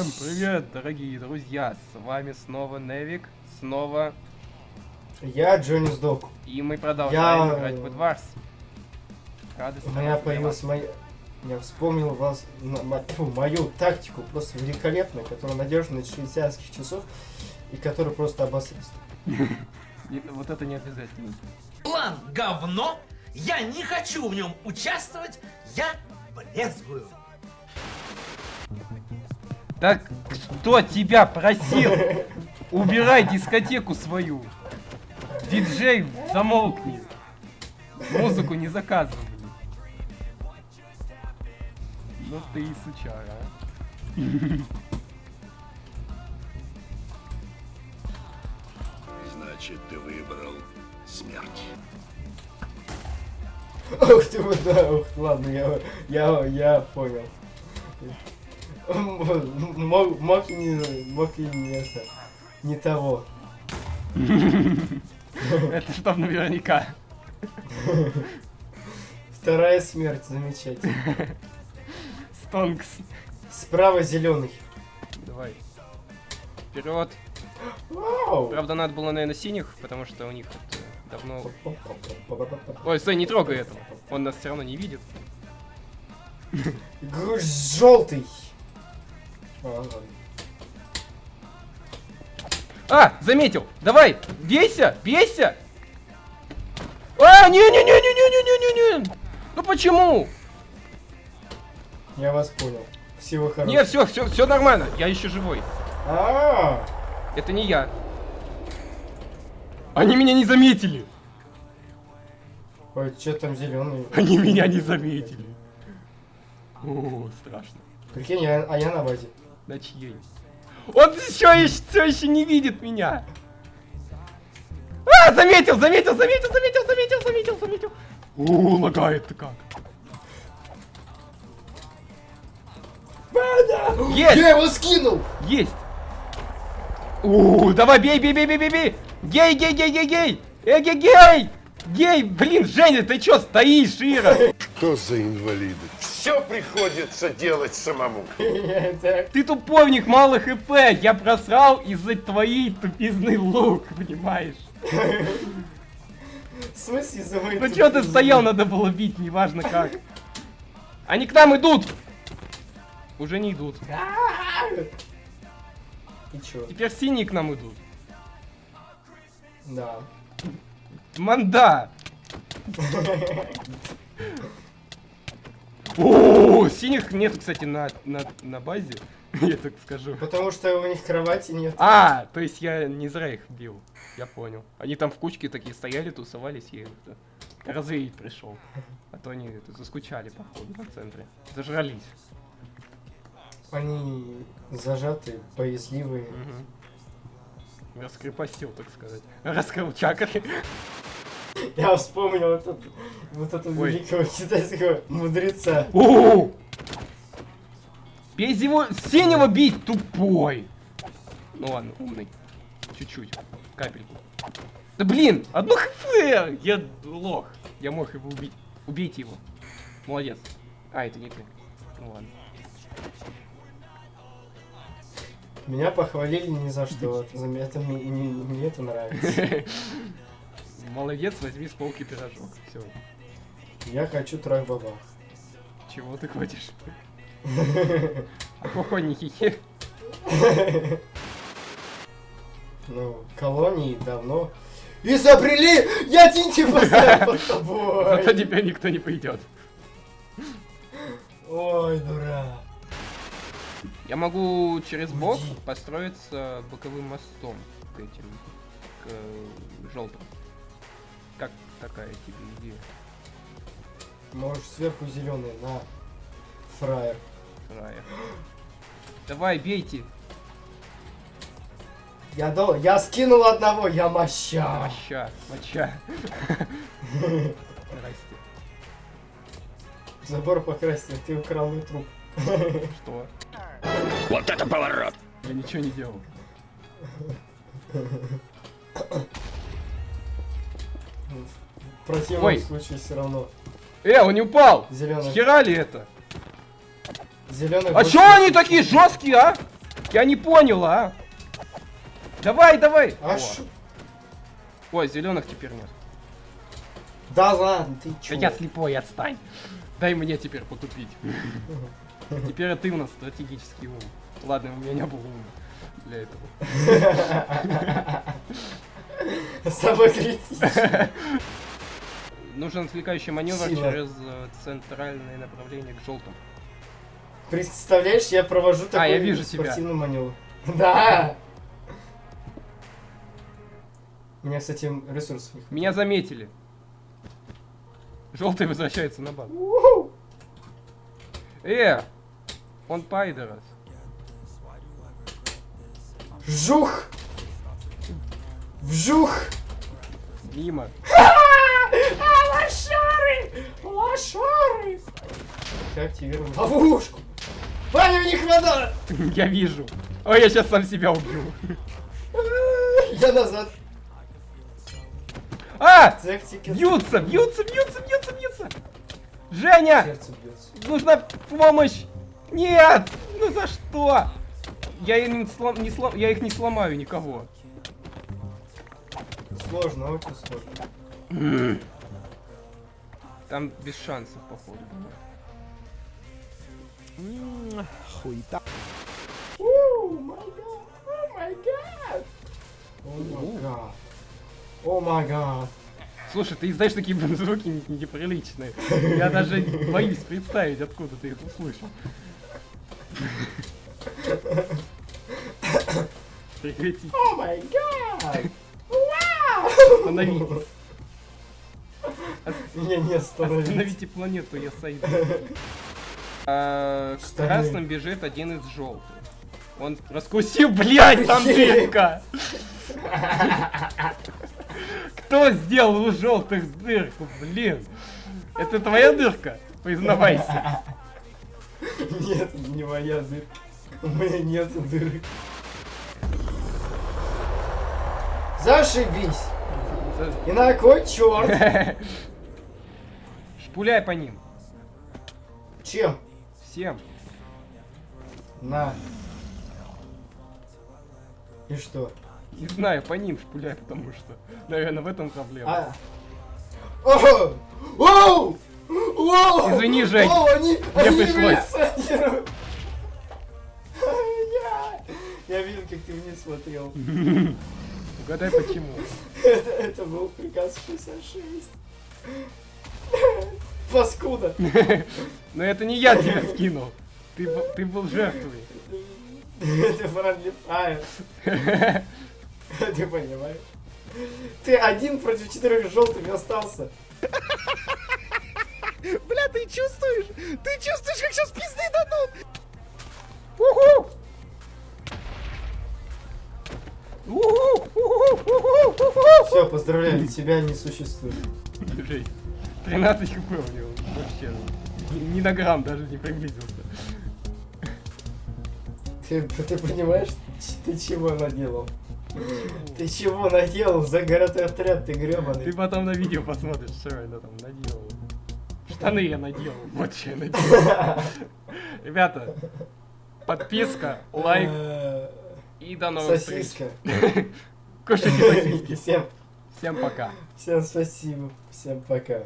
Всем привет, дорогие друзья! С вами снова Невик, снова... Я Джонни Сдок. И мы продолжаем Я- играть в Эдварс. Рады У меня появилась моя... Я вспомнил вас, тьфу, мою тактику, просто великолепную, которая надежна из швейцарских часов, и которая просто. Не- Вот это не обязательно. План говно, я не хочу в нем участвовать, я брезгую. Так, кто тебя просил? Убирай дискотеку свою. Диджей, замолкни. Музыку не заказывай. Ну ты и сучара, а. Значит, ты выбрал смерть. Ух ты, вот да, ух, ладно, я, я, я понял. Мог, мог не, мог и не это, не того. Это чтоб наверняка. Вторая смерть, замечательно. Стонкс. Справа зеленый. Давай. Вперед. Правда, надо было, наверное, синих, потому что у них это давно... Ой, стой, не трогай этого. Он нас все равно не видит. Желтый. А. А, заметил! Давай! Бейся! Бейся! А, не-не-не-не-не-не-не-не! Ну почему? Я вас понял. Всего хорошего. Нет, все, все, все нормально. Я еще живой. А, Это не я. Они меня не заметили. Ой, что там зеленый? Они меня не заметили. О, страшно. Прикинь, а я на базе. На чьей? Он еще, все еще не видит меня. А, заметил, заметил, заметил, заметил, заметил, заметил, заметил. О, лагает-то как. Есть, Я его скинул! есть. У, давай, бей, бей, бей, бей, бей, бей. Гей, гей, гей, гей, гей. Эгей, гей. Гей, блин, Женя, ты чё стоишь, Ира? Что за инвалиды? Все приходится делать самому. Ты туповник, мало хп. Я просрал из-за твоей тупизный лук, понимаешь? В смысле за Ну чё ты стоял, надо было бить, неважно как. Они к нам идут! Уже не идут. И чё? Теперь синие к нам идут. Да. Манда! Синих нет, кстати, на, на, на базе, я так скажу. Потому что у них кровати нет. А, то есть я не зря их бил. Я понял. Они там в кучке такие стояли, тусовались, я их развеять пришел. А то они это, заскучали, походу, на центре. Зажрались. Они зажатые, боязливые. Угу. Раскрепостил, так сказать. Раскрыл чакры. Я вспомнил этот, вот этого Ой. великого китайского мудреца. О! Бей его, синего бить, тупой. Ну ладно, умный. Чуть-чуть, капельку. Да блин, одно хп! Я лох. Я мог его убить. Убейте его. Молодец. А, это не ты. Ну ладно. Меня похвалили ни за что. Это, мне это нравится. Молодец, возьми с полки пирожок. Все. Я хочу трах баба. Чего ты хочешь? Охо, не хихи. Ну, колонии давно изобрели! Я тинти поставил под Зато собой! теперь никто не пойдет. Ой, дурак. Я могу через бок построиться боковым мостом к этим, к э, желтым. Как такая тебе идея? Можешь сверху зеленый на фраер. Рая? Давай, бейте. Я дал, я скинул одного, я моща. Моща, моча. Здрасте. Забор покрасил, ты украл мой труп. Что? Вот это поворот! Я ничего не делал. В противном Ой. случае все равно. Э, он не упал! Зеленый. Хера ли это? Зеленый. А чё они такие жесткие, а? Я не понял, а? Давай, давай! А О. шо? Ой, зеленых теперь нет. Да ладно, ты Да чё? я слепой, отстань. Дай мне теперь потупить. Теперь ты у нас стратегический ум. Ладно, у меня не было ума для этого. Самое критичное. Нужен отвлекающий маневр Сила. через э, центральное направление к желтым. Представляешь, я провожу такой А, я вижу тебя. спортивный маневр. Да! У меня, кстати, ресурсов не Меня заметили. Желтый возвращается на базу. Э! Он пайдерас. Вжух! Вжух! Мимо. А, лошары! Лошары! Как активировать ловушку? Ваня, не хватает! Я вижу. Ой, я сейчас сам себя убью. Я назад. А! Бьются, бьются, бьются, бьются, бьются. Женя! Нужна помощь! Нет! Ну за что? Я, не слом- не слом- я их не сломаю никого. Сложно, очень сложно. Там без шансов, походу. Хуйта. О май гад! О май гад! О май гад! О май гад! Слушай, ты издаешь такие звуки не- неприличные. Я даже боюсь представить, откуда ты их услышал. Прекрати. О май гад! Остановите. Меня не остановить. Остановите планету, я сойду. А, К Штаны. красным бежит один из желтых. Он раскусил, блядь, там дырка! Кто сделал у желтых дырку, блин? Это твоя дырка? Признавайся. Нет, не моя дырка. У меня нет дырок. Зашибись! И на кой черт? Шпуляй по ним. Чем? Всем. На. И что? Не знаю, по ним шпуляй, потому что, наверное, в этом проблема. А. О! Извини, Жень, Оу, они, они пришлось. я видел, как ты вниз смотрел. Угадай почему. Это, это был приказ 66. Паскуда. Но это не я тебя скинул. Ты, был- ты был жертвой. Это Friendly Fire. Ты понимаешь? Ты один против четырех желтых остался. Бля, ты чувствуешь? Ты чувствуешь, как сейчас пизды дадут? Уху! Все, поздравляю, тебя не существует. Жень, 13 хп у него вообще. Ни, на грамм даже не приблизился. Ты, ты понимаешь, ты чего наделал? Ты чего наделал? Загородный отряд, ты Ты гребаный. потом на видео посмотришь, что я там наделал. Штаны я наделал, вот что я наделал. Ребята, подписка, лайк и до новых встреч. Сосиска. Кушайте сосиски. Всем, Всем пока. всем спасибо. Всем пока.